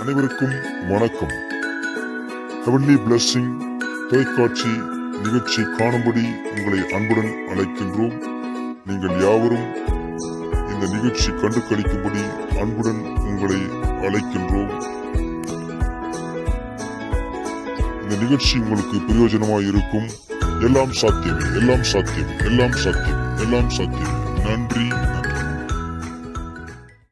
அனைவருக்கும் வணக்கம். Heavenly blessing தொலைக்காட்சி நிகழ்ச்சி காணும்படி உங்களை அன்புடன் அழைக்கின்றோம். நீங்கள் யாவரும் இந்த நிகழ்ச்சி கண்டு கழிக்கும்படி அன்புடன் உங்களை அழைக்கின்றோம். இந்த நிகழ்ச்சி உங்களுக்கு பிரயோஜனமாக இருக்கும். எல்லாம் சாத்தியமே எல்லாம் சாத்தியம் எல்லாம் சாத்தியம் எல்லாம் சாத்தியம். நன்றி.